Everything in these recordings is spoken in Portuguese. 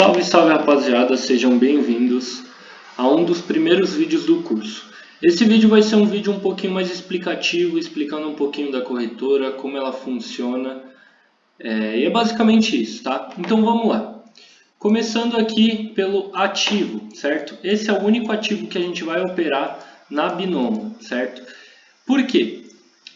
Salve, salve rapaziada, sejam bem-vindos a um dos primeiros vídeos do curso. Esse vídeo vai ser um vídeo um pouquinho mais explicativo, explicando um pouquinho da corretora, como ela funciona, é, e é basicamente isso, tá? Então vamos lá. Começando aqui pelo ativo, certo? Esse é o único ativo que a gente vai operar na Binomo, certo? Por quê?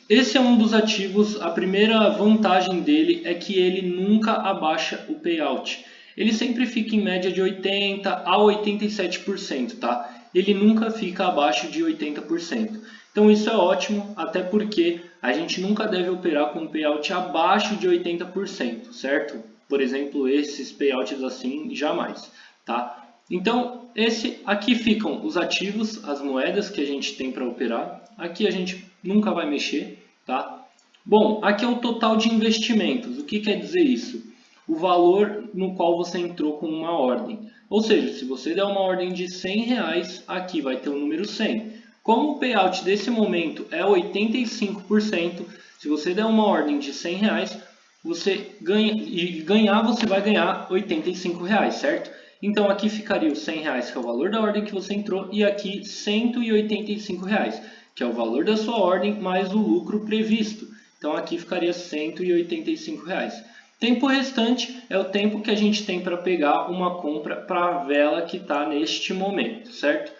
Esse é um dos ativos, a primeira vantagem dele é que ele nunca abaixa o payout. Ele sempre fica em média de 80% a 87%, tá? Ele nunca fica abaixo de 80%. Então isso é ótimo, até porque a gente nunca deve operar com payout abaixo de 80%, certo? Por exemplo, esses payouts assim, jamais, tá? Então, esse aqui ficam os ativos, as moedas que a gente tem para operar. Aqui a gente nunca vai mexer, tá? Bom, aqui é o total de investimentos. O que quer dizer isso? O valor no qual você entrou com uma ordem. Ou seja, se você der uma ordem de 100 reais, aqui vai ter o número 100. Como o payout desse momento é 85%, se você der uma ordem de 100 reais, você ganha, e ganhar você vai ganhar 85 reais, certo? Então aqui ficaria os 100 reais, que é o valor da ordem que você entrou, e aqui 185 reais que é o valor da sua ordem mais o lucro previsto. Então aqui ficaria 185 reais. Tempo restante é o tempo que a gente tem para pegar uma compra para a vela que está neste momento, certo?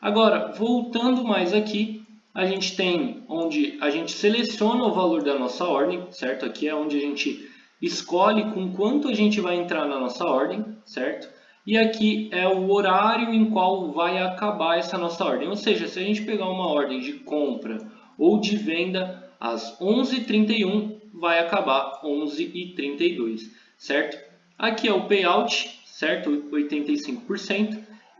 Agora, voltando mais aqui, a gente tem onde a gente seleciona o valor da nossa ordem, certo? Aqui é onde a gente escolhe com quanto a gente vai entrar na nossa ordem, certo? E aqui é o horário em qual vai acabar essa nossa ordem. Ou seja, se a gente pegar uma ordem de compra ou de venda às 11h31, vai acabar 11h32, certo? Aqui é o payout, certo? 85%.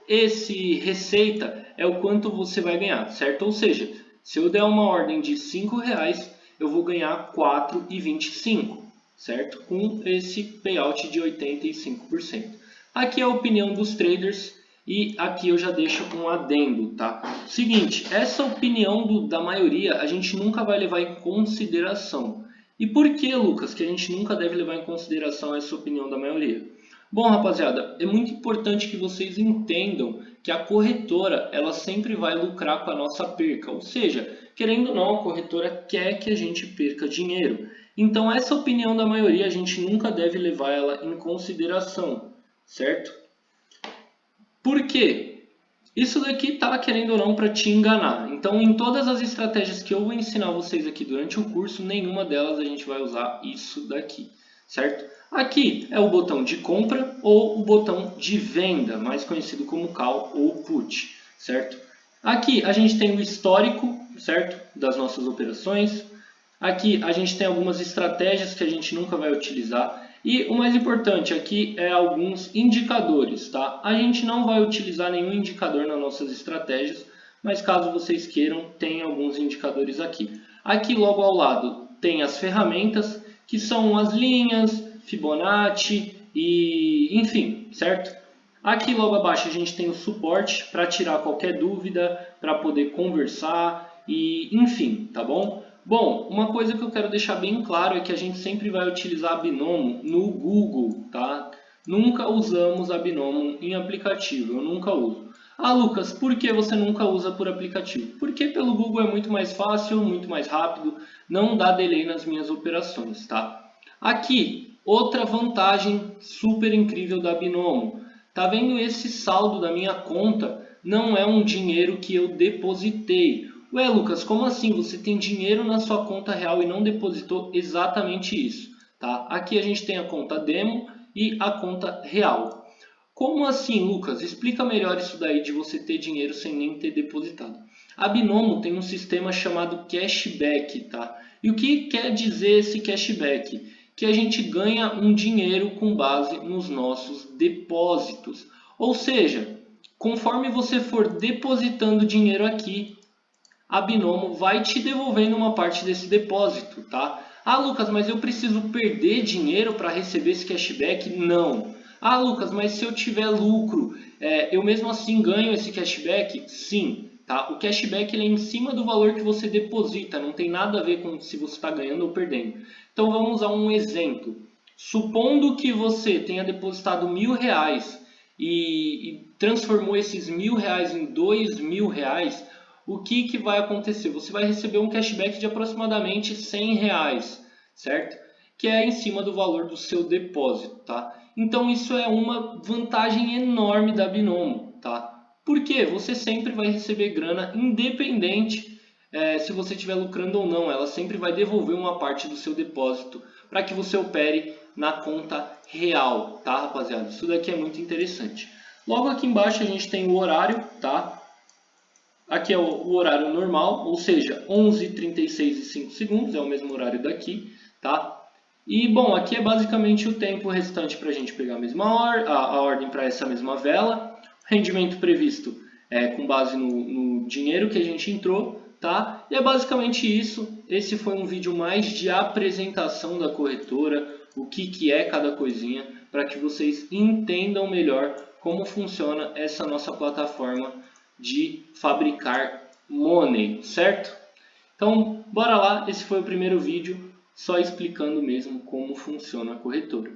Esse receita é o quanto você vai ganhar, certo? Ou seja, se eu der uma ordem de R$ reais, eu vou ganhar 4,25, certo? Com esse payout de 85%. Aqui é a opinião dos traders e aqui eu já deixo um adendo, tá? Seguinte, essa opinião do, da maioria a gente nunca vai levar em consideração. E por que, Lucas, que a gente nunca deve levar em consideração essa opinião da maioria? Bom, rapaziada, é muito importante que vocês entendam que a corretora ela sempre vai lucrar com a nossa perca. Ou seja, querendo ou não, a corretora quer que a gente perca dinheiro. Então, essa opinião da maioria a gente nunca deve levar ela em consideração certo? Por quê? Isso daqui está querendo ou não para te enganar. Então, em todas as estratégias que eu vou ensinar vocês aqui durante o curso, nenhuma delas a gente vai usar isso daqui, certo? Aqui é o botão de compra ou o botão de venda, mais conhecido como call ou put, certo? Aqui a gente tem o histórico, certo? Das nossas operações. Aqui a gente tem algumas estratégias que a gente nunca vai utilizar. E o mais importante aqui é alguns indicadores, tá? A gente não vai utilizar nenhum indicador nas nossas estratégias, mas caso vocês queiram, tem alguns indicadores aqui. Aqui logo ao lado tem as ferramentas, que são as linhas, Fibonacci e enfim, certo? Aqui logo abaixo a gente tem o suporte para tirar qualquer dúvida, para poder conversar e enfim, tá bom? Bom, uma coisa que eu quero deixar bem claro é que a gente sempre vai utilizar Binomo no Google, tá? Nunca usamos a Binomo em aplicativo, eu nunca uso. Ah, Lucas, por que você nunca usa por aplicativo? Porque pelo Google é muito mais fácil, muito mais rápido, não dá delay nas minhas operações, tá? Aqui, outra vantagem super incrível da Binomo. Tá vendo esse saldo da minha conta? Não é um dinheiro que eu depositei. Ué, Lucas, como assim? Você tem dinheiro na sua conta real e não depositou exatamente isso, tá? Aqui a gente tem a conta demo e a conta real. Como assim, Lucas? Explica melhor isso daí de você ter dinheiro sem nem ter depositado. A Binomo tem um sistema chamado cashback, tá? E o que quer dizer esse cashback? Que a gente ganha um dinheiro com base nos nossos depósitos. Ou seja, conforme você for depositando dinheiro aqui, a Binomo vai te devolvendo uma parte desse depósito, tá? Ah, Lucas, mas eu preciso perder dinheiro para receber esse cashback? Não. Ah, Lucas, mas se eu tiver lucro, é, eu mesmo assim ganho esse cashback? Sim. Tá? O cashback ele é em cima do valor que você deposita, não tem nada a ver com se você está ganhando ou perdendo. Então vamos a um exemplo. Supondo que você tenha depositado mil reais e, e transformou esses mil reais em dois mil reais, o que, que vai acontecer? Você vai receber um cashback de aproximadamente 100 reais, certo? Que é em cima do valor do seu depósito, tá? Então isso é uma vantagem enorme da Binomo, tá? Porque você sempre vai receber grana independente é, se você estiver lucrando ou não. Ela sempre vai devolver uma parte do seu depósito para que você opere na conta real, tá, rapaziada? Isso daqui é muito interessante. Logo aqui embaixo a gente tem o horário, tá? Aqui é o, horário normal, ou seja, 11h36 e 5 segundos, é o mesmo horário daqui, tá? E, bom, aqui é basicamente o tempo restante para a gente pegar a mesma or a, a ordem para essa mesma vela. Rendimento previsto é com base no, no dinheiro que a gente entrou, tá? E é basicamente isso. Esse foi um vídeo mais de apresentação da corretora, o que, que é cada coisinha, para que vocês entendam melhor como funciona essa nossa plataforma de fabricar money, certo? Então, bora lá, esse foi o primeiro vídeo, só explicando mesmo como funciona a corretora.